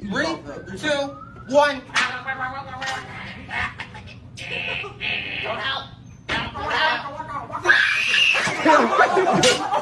Three, two, one. Don't help. Don't help.